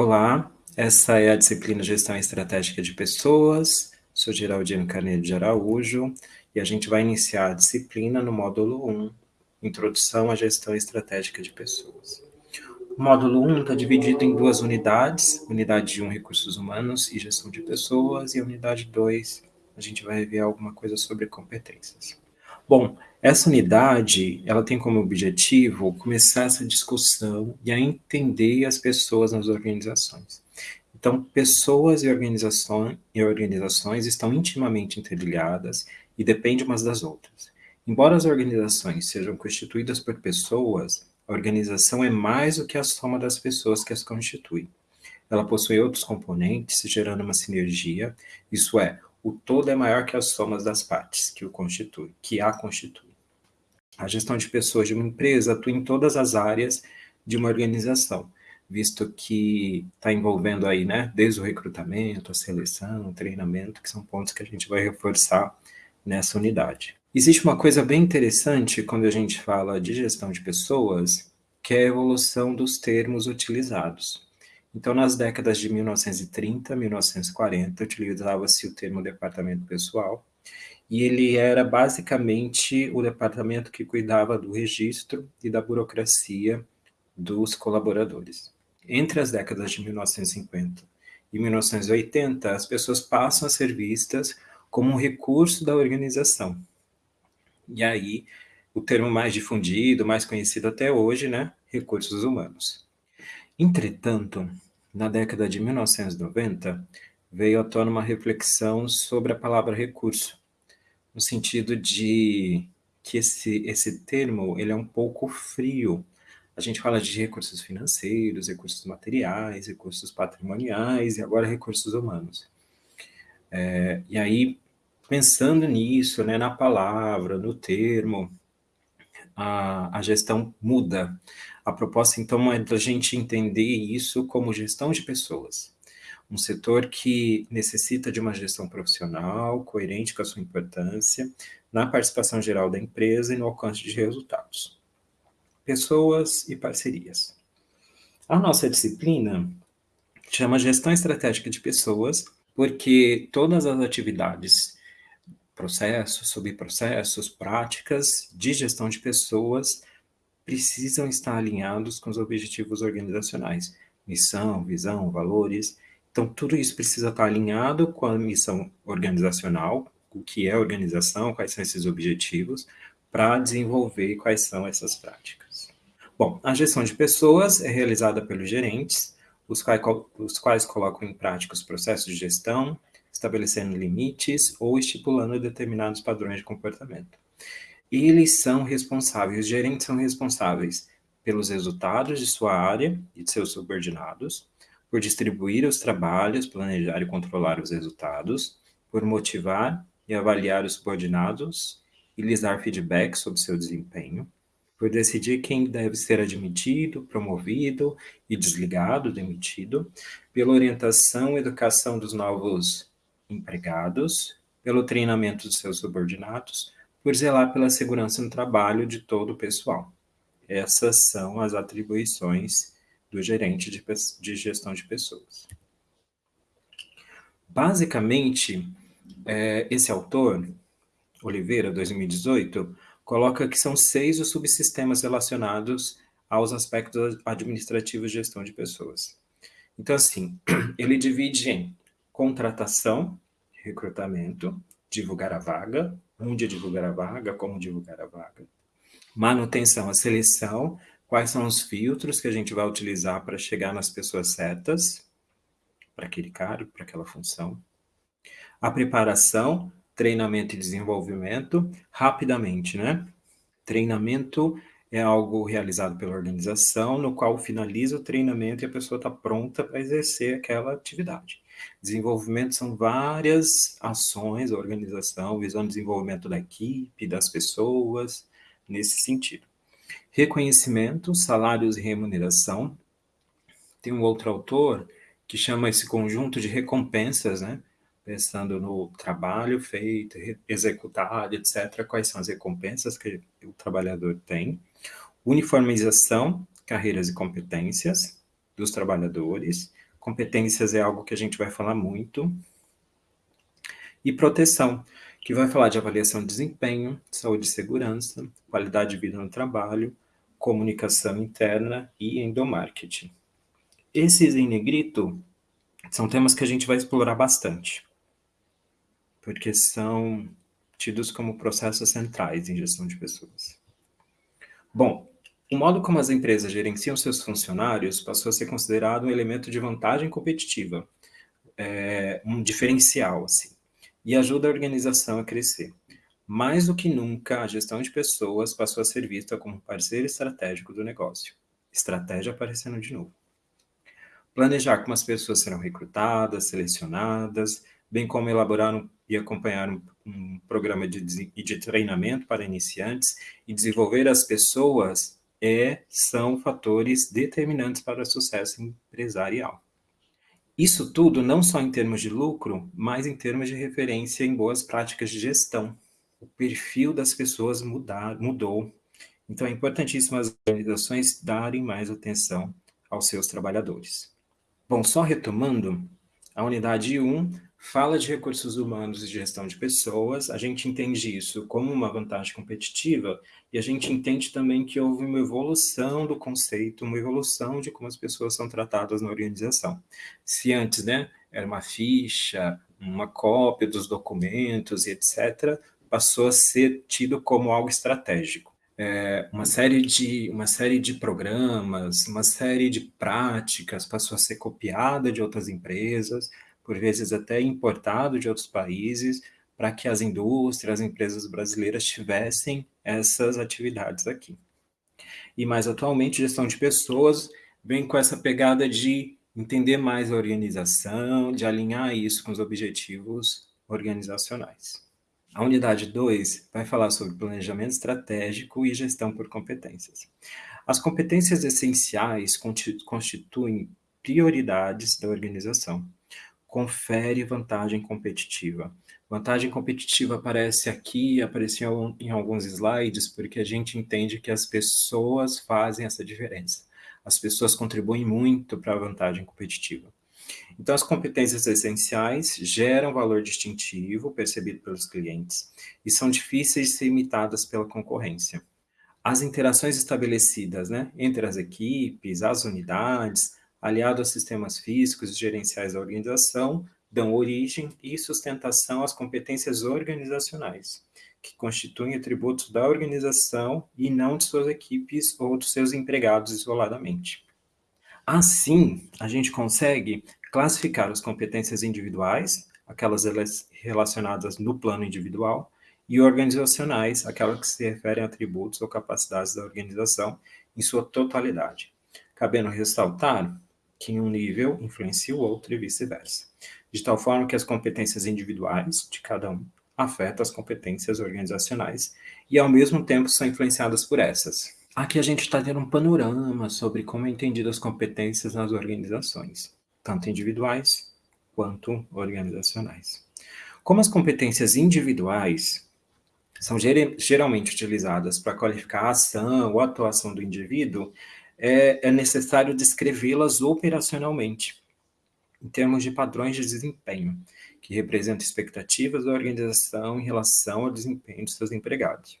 Olá, essa é a disciplina Gestão Estratégica de Pessoas, sou Geraldino Carneiro de Araújo, e a gente vai iniciar a disciplina no módulo 1, Introdução à Gestão Estratégica de Pessoas. O módulo 1 está dividido em duas unidades, unidade 1, Recursos Humanos e Gestão de Pessoas, e a unidade 2, a gente vai ver alguma coisa sobre competências. Bom, essa unidade, ela tem como objetivo começar essa discussão e a entender as pessoas nas organizações. Então, pessoas e organizações, e organizações estão intimamente interligadas e dependem umas das outras. Embora as organizações sejam constituídas por pessoas, a organização é mais do que a soma das pessoas que as constituem. Ela possui outros componentes, gerando uma sinergia, isso é, o todo é maior que as somas das partes que o constitui, que a constitui. A gestão de pessoas de uma empresa atua em todas as áreas de uma organização, visto que está envolvendo aí, né, desde o recrutamento, a seleção, o treinamento, que são pontos que a gente vai reforçar nessa unidade. Existe uma coisa bem interessante quando a gente fala de gestão de pessoas, que é a evolução dos termos utilizados. Então, nas décadas de 1930 1940, utilizava-se o termo departamento pessoal, e ele era basicamente o departamento que cuidava do registro e da burocracia dos colaboradores. Entre as décadas de 1950 e 1980, as pessoas passam a ser vistas como um recurso da organização. E aí, o termo mais difundido, mais conhecido até hoje, né? Recursos humanos. Entretanto, na década de 1990, veio à tona uma reflexão sobre a palavra recurso, no sentido de que esse, esse termo ele é um pouco frio. A gente fala de recursos financeiros, recursos materiais, recursos patrimoniais e agora recursos humanos. É, e aí, pensando nisso, né, na palavra, no termo, a, a gestão muda. A proposta, então, é da gente entender isso como gestão de pessoas. Um setor que necessita de uma gestão profissional, coerente com a sua importância, na participação geral da empresa e no alcance de resultados. Pessoas e parcerias. A nossa disciplina chama Gestão Estratégica de Pessoas, porque todas as atividades processos, subprocessos, práticas de gestão de pessoas precisam estar alinhados com os objetivos organizacionais, missão, visão, valores. Então, tudo isso precisa estar alinhado com a missão organizacional, o que é organização, quais são esses objetivos, para desenvolver quais são essas práticas. Bom, a gestão de pessoas é realizada pelos gerentes, os quais, os quais colocam em prática os processos de gestão, estabelecendo limites ou estipulando determinados padrões de comportamento. Eles são responsáveis, os gerentes são responsáveis pelos resultados de sua área e de seus subordinados, por distribuir os trabalhos, planejar e controlar os resultados, por motivar e avaliar os subordinados e lhes dar feedback sobre seu desempenho, por decidir quem deve ser admitido, promovido e desligado, demitido, pela orientação e educação dos novos empregados, pelo treinamento de seus subordinados, por zelar pela segurança no trabalho de todo o pessoal. Essas são as atribuições do gerente de, de gestão de pessoas. Basicamente, é, esse autor, Oliveira, 2018, coloca que são seis os subsistemas relacionados aos aspectos administrativos de gestão de pessoas. Então, assim, ele divide em contratação, recrutamento, divulgar a vaga, onde divulgar a vaga, como divulgar a vaga, manutenção, a seleção, quais são os filtros que a gente vai utilizar para chegar nas pessoas certas, para aquele cargo, para aquela função, a preparação, treinamento e desenvolvimento, rapidamente, né? Treinamento é algo realizado pela organização, no qual finaliza o treinamento e a pessoa está pronta para exercer aquela atividade. Desenvolvimento são várias ações da organização visando desenvolvimento da equipe, das pessoas, nesse sentido. Reconhecimento, salários e remuneração. Tem um outro autor que chama esse conjunto de recompensas, né? Pensando no trabalho feito, executado, etc. Quais são as recompensas que o trabalhador tem. Uniformização, carreiras e competências dos trabalhadores Competências é algo que a gente vai falar muito. E proteção, que vai falar de avaliação de desempenho, saúde e segurança, qualidade de vida no trabalho, comunicação interna e endomarketing. Esses em negrito são temas que a gente vai explorar bastante, porque são tidos como processos centrais em gestão de pessoas. Bom, o modo como as empresas gerenciam seus funcionários passou a ser considerado um elemento de vantagem competitiva, é, um diferencial, assim, e ajuda a organização a crescer. Mais do que nunca, a gestão de pessoas passou a ser vista como parceiro estratégico do negócio. Estratégia aparecendo de novo. Planejar como as pessoas serão recrutadas, selecionadas, bem como elaborar um, e acompanhar um, um programa de, de treinamento para iniciantes e desenvolver as pessoas é, são fatores determinantes para o sucesso empresarial. Isso tudo não só em termos de lucro, mas em termos de referência em boas práticas de gestão. O perfil das pessoas mudar, mudou, então é importantíssimo as organizações darem mais atenção aos seus trabalhadores. Bom, só retomando, a unidade 1 fala de recursos humanos e gestão de pessoas, a gente entende isso como uma vantagem competitiva e a gente entende também que houve uma evolução do conceito, uma evolução de como as pessoas são tratadas na organização. Se antes né, era uma ficha, uma cópia dos documentos e etc., passou a ser tido como algo estratégico. É, uma, série de, uma série de programas, uma série de práticas passou a ser copiada de outras empresas, por vezes até importado de outros países, para que as indústrias, as empresas brasileiras tivessem essas atividades aqui. E mais atualmente, gestão de pessoas vem com essa pegada de entender mais a organização, de alinhar isso com os objetivos organizacionais. A unidade 2 vai falar sobre planejamento estratégico e gestão por competências. As competências essenciais constituem prioridades da organização confere vantagem competitiva. Vantagem competitiva aparece aqui, apareceu em alguns slides, porque a gente entende que as pessoas fazem essa diferença. As pessoas contribuem muito para a vantagem competitiva. Então, as competências essenciais geram valor distintivo percebido pelos clientes e são difíceis de ser imitadas pela concorrência. As interações estabelecidas né, entre as equipes, as unidades, aliado aos sistemas físicos e gerenciais da organização, dão origem e sustentação às competências organizacionais, que constituem atributos da organização e não de suas equipes ou dos seus empregados isoladamente. Assim, a gente consegue classificar as competências individuais, aquelas relacionadas no plano individual, e organizacionais, aquelas que se referem a atributos ou capacidades da organização em sua totalidade. Cabendo ressaltar que um nível influencia o outro e vice-versa, de tal forma que as competências individuais de cada um afetam as competências organizacionais e, ao mesmo tempo, são influenciadas por essas. Aqui a gente está tendo um panorama sobre como é entendido as competências nas organizações, tanto individuais quanto organizacionais. Como as competências individuais são geralmente utilizadas para qualificar a ação ou atuação do indivíduo, é, é necessário descrevê-las operacionalmente, em termos de padrões de desempenho, que representam expectativas da organização em relação ao desempenho de seus empregados.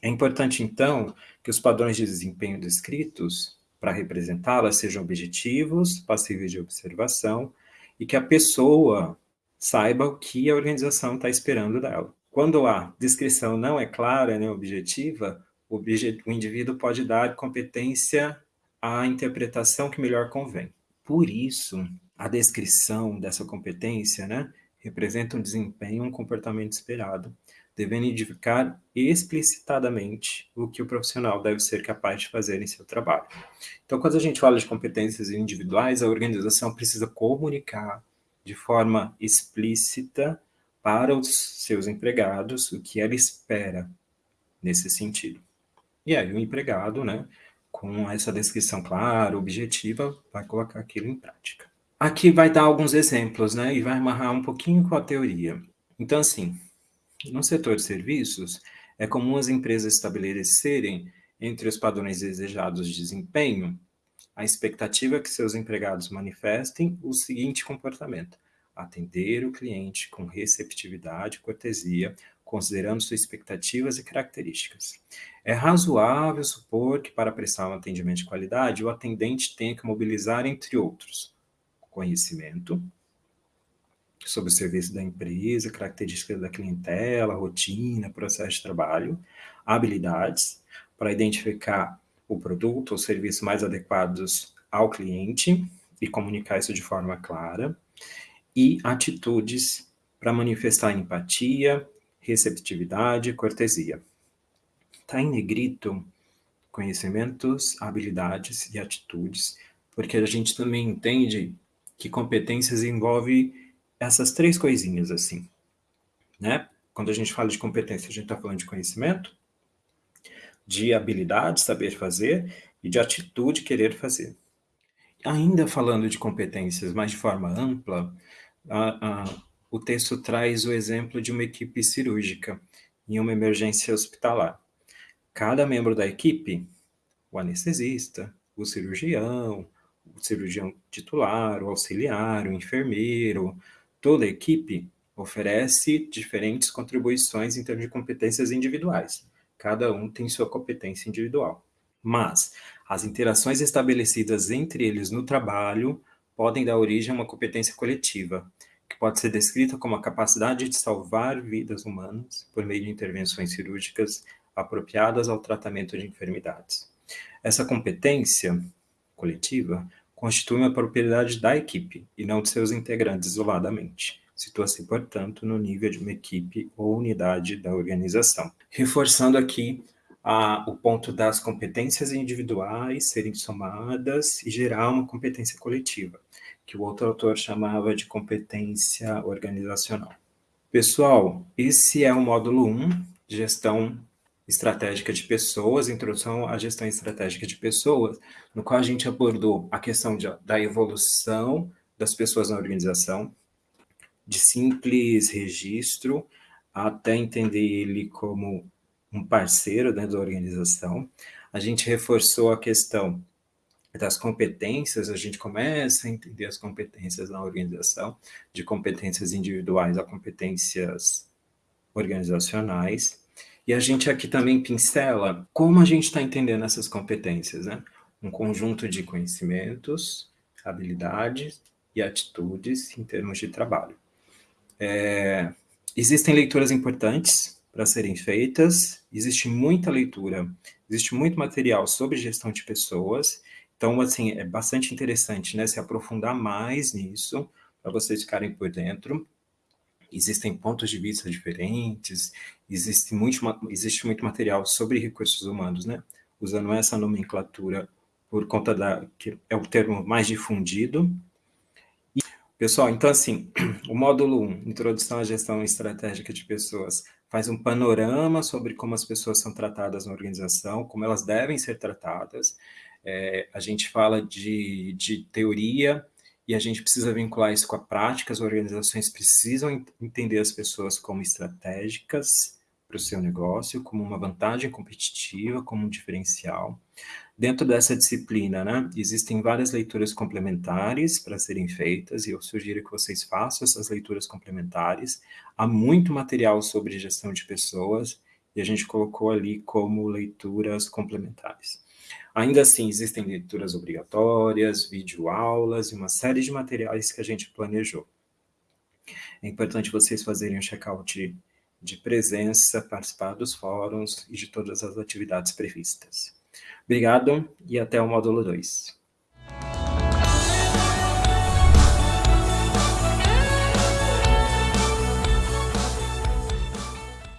É importante, então, que os padrões de desempenho descritos para representá-las sejam objetivos, passíveis de observação, e que a pessoa saiba o que a organização está esperando dela. Quando a descrição não é clara nem objetiva, o, o indivíduo pode dar competência à interpretação que melhor convém. Por isso, a descrição dessa competência né, representa um desempenho, um comportamento esperado, devendo indicar explicitadamente o que o profissional deve ser capaz de fazer em seu trabalho. Então, quando a gente fala de competências individuais, a organização precisa comunicar de forma explícita para os seus empregados o que ela espera nesse sentido. E aí o empregado, né, com essa descrição clara, objetiva, vai colocar aquilo em prática. Aqui vai dar alguns exemplos, né, e vai amarrar um pouquinho com a teoria. Então, assim, no setor de serviços, é comum as empresas estabelecerem entre os padrões desejados de desempenho a expectativa que seus empregados manifestem o seguinte comportamento: atender o cliente com receptividade e cortesia, considerando suas expectativas e características. É razoável supor que, para prestar um atendimento de qualidade, o atendente tenha que mobilizar, entre outros, conhecimento sobre o serviço da empresa, características da clientela, rotina, processo de trabalho, habilidades para identificar o produto ou serviço mais adequados ao cliente e comunicar isso de forma clara, e atitudes para manifestar empatia, receptividade e cortesia. Está em negrito conhecimentos, habilidades e atitudes, porque a gente também entende que competências envolve essas três coisinhas assim, né? Quando a gente fala de competência, a gente está falando de conhecimento, de habilidade, saber fazer, e de atitude, querer fazer. Ainda falando de competências, mas de forma ampla, a, a, o texto traz o exemplo de uma equipe cirúrgica em uma emergência hospitalar. Cada membro da equipe, o anestesista, o cirurgião, o cirurgião titular, o auxiliar, o enfermeiro, toda a equipe oferece diferentes contribuições em termos de competências individuais. Cada um tem sua competência individual. Mas as interações estabelecidas entre eles no trabalho podem dar origem a uma competência coletiva, que pode ser descrita como a capacidade de salvar vidas humanas por meio de intervenções cirúrgicas apropriadas ao tratamento de enfermidades. Essa competência coletiva constitui uma propriedade da equipe e não de seus integrantes isoladamente. Situa-se, portanto, no nível de uma equipe ou unidade da organização. Reforçando aqui o ponto das competências individuais serem somadas e gerar uma competência coletiva, que o outro autor chamava de competência organizacional. Pessoal, esse é o módulo 1, gestão estratégica de pessoas, introdução à gestão estratégica de pessoas, no qual a gente abordou a questão de, da evolução das pessoas na organização, de simples registro até entender ele como um parceiro dentro da organização. A gente reforçou a questão das competências, a gente começa a entender as competências na organização, de competências individuais a competências organizacionais. E a gente aqui também pincela como a gente está entendendo essas competências, né? Um conjunto de conhecimentos, habilidades e atitudes em termos de trabalho. É, existem leituras importantes para serem feitas, existe muita leitura, existe muito material sobre gestão de pessoas, então, assim, é bastante interessante, né, se aprofundar mais nisso, para vocês ficarem por dentro existem pontos de vista diferentes, existe muito, existe muito material sobre recursos humanos, né? Usando essa nomenclatura por conta da que é o termo mais difundido. E, pessoal, então assim, o módulo 1, Introdução à Gestão Estratégica de Pessoas, faz um panorama sobre como as pessoas são tratadas na organização, como elas devem ser tratadas. É, a gente fala de, de teoria, e a gente precisa vincular isso com a prática, as organizações precisam entender as pessoas como estratégicas para o seu negócio, como uma vantagem competitiva, como um diferencial. Dentro dessa disciplina, né, existem várias leituras complementares para serem feitas, e eu sugiro que vocês façam essas leituras complementares. Há muito material sobre gestão de pessoas, e a gente colocou ali como leituras complementares. Ainda assim, existem leituras obrigatórias, videoaulas e uma série de materiais que a gente planejou. É importante vocês fazerem um check-out de presença, participar dos fóruns e de todas as atividades previstas. Obrigado e até o módulo 2.